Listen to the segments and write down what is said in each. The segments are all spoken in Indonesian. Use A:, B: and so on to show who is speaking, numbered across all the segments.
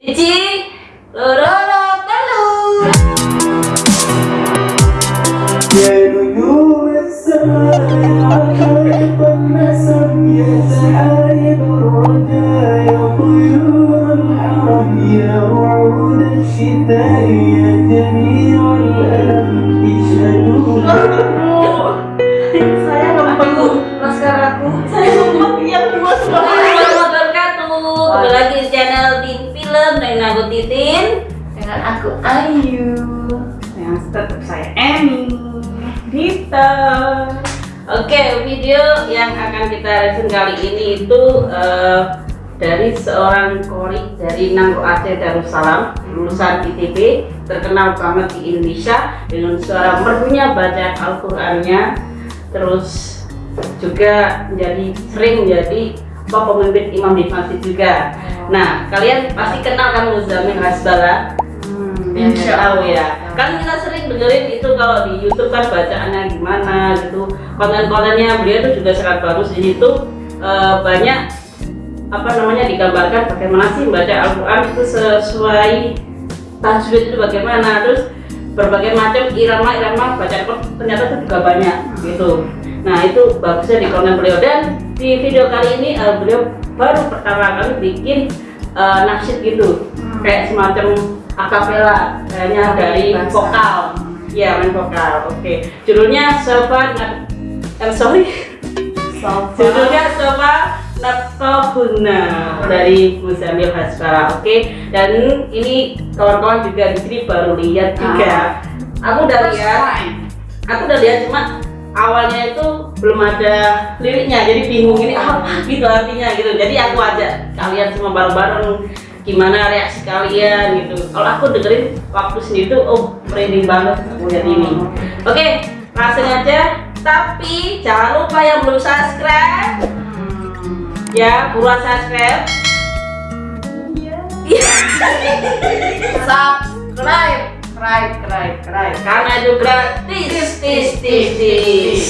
A: Cici, loro dengan aku
B: Ayu. Yang tetap saya Emi. Dita.
A: Oke, video yang akan kita review kali ini itu eh, dari seorang kori dari Nangro Aceh Darussalam, lulusan ITB, terkenal banget di Indonesia dengan suara merdunya baca Al-Qur'annya, terus juga menjadi sering menjadi pemimpin imam di masjid juga. Nah, kalian pasti kenal kan Muzamil Hasbala? Insya Allah ya. Kan kita sering dengerin itu kalau di YouTube kan bacaannya gimana gitu. Konten-kontennya beliau itu juga sangat bagus di situ eh, banyak apa namanya digambarkan bagaimana sih membaca Al-Quran itu sesuai tajwid itu bagaimana terus berbagai macam irama-irama bacaan ternyata itu juga banyak gitu nah itu bagusnya di konten beliau dan di video kali ini eh, beliau baru pertama kali bikin eh, nasyid gitu. Kayak semacam akapela kayaknya dari
B: bahasa.
A: vokal. Ya main vokal oke. Judulnya Sofa Nat eh, sorry. Judulnya Sofa Natobuna dari Muzamil Hasbara oke. Dan ini kawan-kawan juga di sini baru lihat juga. Aku udah lihat. aku udah lihat cuma awalnya itu belum ada liriknya jadi bingung ini apa gitu artinya gitu. Jadi aku ajak kalian semua bareng-bareng gimana reaksi kalian gitu. Kalau aku dengerin waktu sendiri tuh oh merinding banget aku lihat ini. Oke langsung aja. Tapi jangan lupa yang belum subscribe. Ya buruan subscribe. Iya.
B: Subscribe subscribe subscribe subscribe
A: karena itu gratis tis tis tis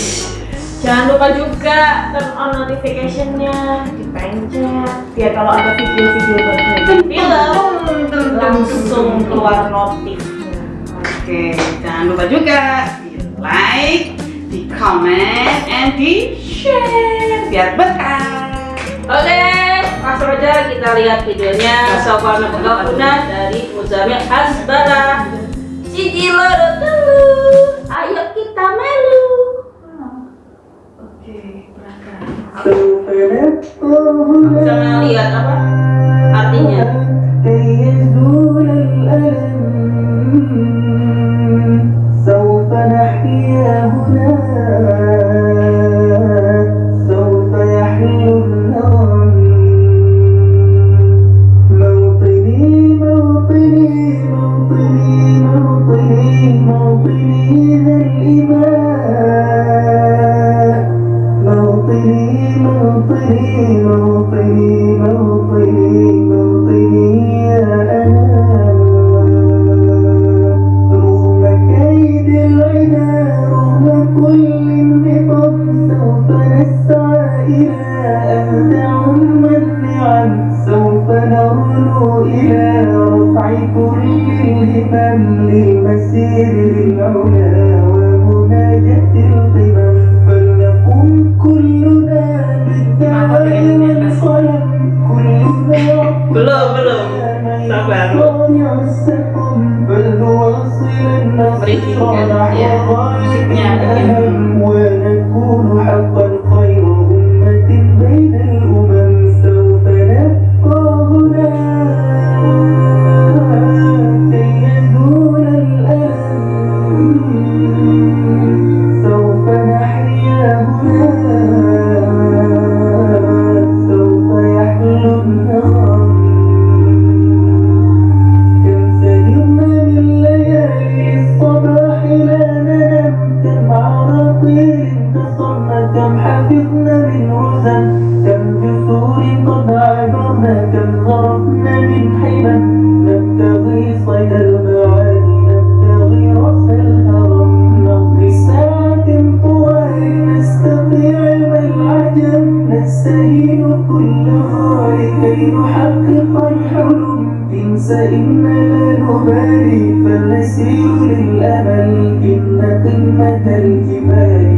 B: Jangan lupa juga turn on notificationnya dipencet biar kalau ada video-video baru film langsung keluar notif.
C: Oke, jangan lupa juga di like, di comment, and di share biar betah.
A: Oke, langsung aja kita lihat videonya. Sofa Nabuguna dari Muzamil Hasbara Cici loro dulu. Ayo kita melu.
B: Oke, berangkat.
A: Jangan lihat apa artinya.
D: Yeah. عبرنا كالغرقنا من نبتغي صيد المعاني نبتغي رأس الهرم. نقضي ساعة طوال نستطيع المنعجم نستهين كل غار كي نحقق الحلم. انس إنا لا نبالي فلنسير للأمل. إن قمة الجبال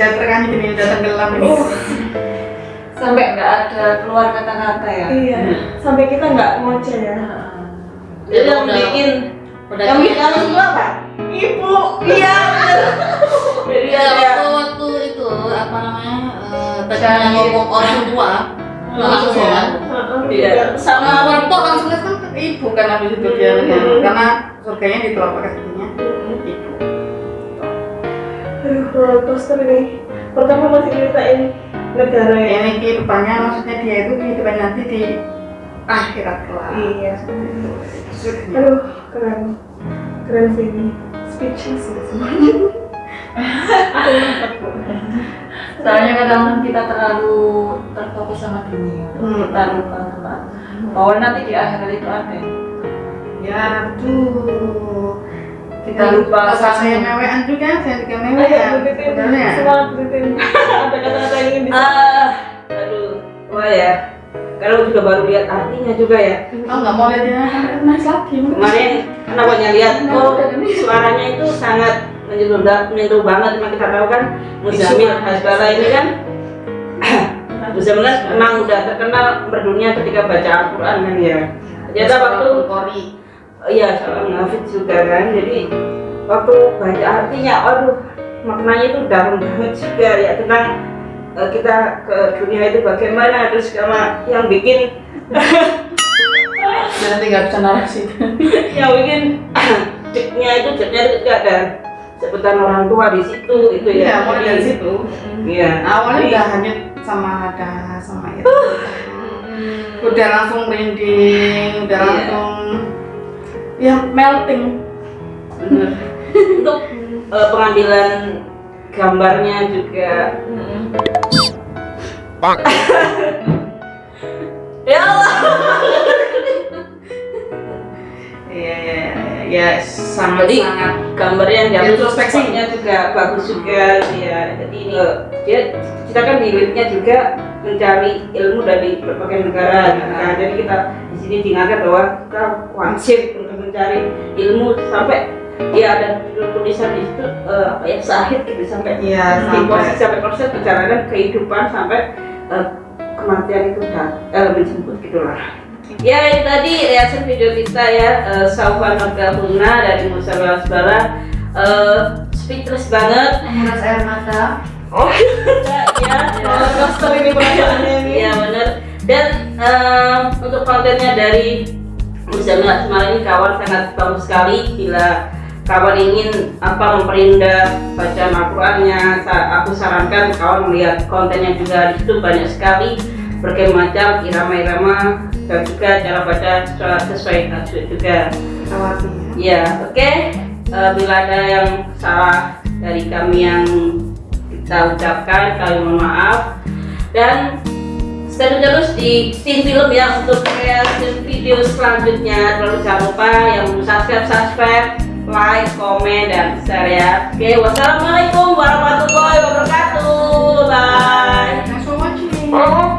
B: Sudah
C: terkanyut ini udah tenggelam ini.
E: sampai nggak ada keluar kata-kata ya.
B: Iya. Sampai kita nggak ngoceh ya.
A: Jadi yang bikin
E: Udah
A: yang bikin kamu semua apa?
B: Ibu. Iya.
A: Jadi
E: ya, waktu waktu itu apa namanya eh tadinya ngomong orang tua langsung ya.
A: Iya.
E: Sama
A: Sama
E: orang tua langsung kan
C: Ibu kan habis itu dia karena surganya di telapak kakinya. Ibu.
B: Aduh, roller coaster ini. Pertama masih ceritain negara ya.
C: Ini kehidupannya maksudnya dia itu kehidupan nanti di akhirat kelak.
B: Iya.
C: Surganya.
B: Aduh, keren. Keren sih ini. Speechless ya semuanya.
E: Soalnya kadang kita terlalu terfokus sama dunia,
B: Hmm.
E: kita lupa sama bahwa nanti di akhirat itu ada.
C: Ya tuh.
E: Kita lupa
C: Pas saya mewean juga, saya juga mewean.
B: Buditin.
C: Sebenarnya.
B: Semangat Buditin. Ada kata-kata yang ingin
A: ah aduh. Wah ya. Kalau juga baru lihat artinya juga ya.
C: Oh nggak mau lihat nangis lagi.
A: kemarin karena banyak lihat oh suaranya itu sangat menyentuh menyentuh banget. Memang kita tahu kan Muzamil Hasbala ini kan. Muzamil memang udah terkenal berdunia ketika baca Al-Quran kan ya. Ternyata waktu. Oh iya, seorang hafid juga kan. Jadi waktu baca artinya, aduh maknanya itu dalam banget juga ya tentang eh, kita ke dunia itu bagaimana terus sama yang bikin
C: Nanti nggak bisa narasi.
A: yang bikin ceknya itu ceknya itu juga ada sebutan orang tua di situ itu
C: Iya,
A: ya.
C: mulai dari situ.
A: Iya.
C: Awalnya udah hanyut sama ada sama itu. Udah langsung merinding, udah
A: Iya.
C: langsung ya melting.
A: bener. Untuk eh, pengambilan gambarnya juga ya Allah
C: Iya, iya, iya, ya sangat
A: Jadi,
C: sangat
A: gambar yang jatuh
C: Introspeksi.
A: spotnya juga bagus juga ya jadi ini eh, dia kita kan liriknya juga mencari ilmu dari berbagai negara kan. jadi kita di sini diingatkan bahwa kita wajib untuk mencari ilmu sampai ya ada tulisan di situ eh, apa ya sahid gitu sampai
C: Iya,
A: di
C: sampai-
A: proses sampai proses perjalanan kehidupan sampai eh, kematian itu dah eh, menjemput gitulah ya itu tadi reaction video kita ya uh, Saufa Nurgahuna dari Musa Belasbara eh speechless banget
E: Menguras air mata.
A: oh ya
B: Roller coaster ini perasaannya ini.
A: Iya benar. Dan eh, untuk kontennya dari Muzamil Asmara ini kawan sangat bagus sekali bila kawan ingin apa memperindah bacaan Al-Qur'annya aku sarankan kawan melihat kontennya juga di situ banyak sekali berbagai macam irama-irama dan juga cara baca sesuai- sesuai tajwid juga.
C: Tawati.
A: Ya, oke. Eh, bila ada yang salah dari kami yang kita ucapkan, kami mohon maaf. Dan stay terus di tim film ya untuk kreasi video selanjutnya. Terlalu jangan lupa yang belum subscribe subscribe like komen dan share ya. Oke wassalamualaikum warahmatullahi wabarakatuh. Bye. Thanks for watching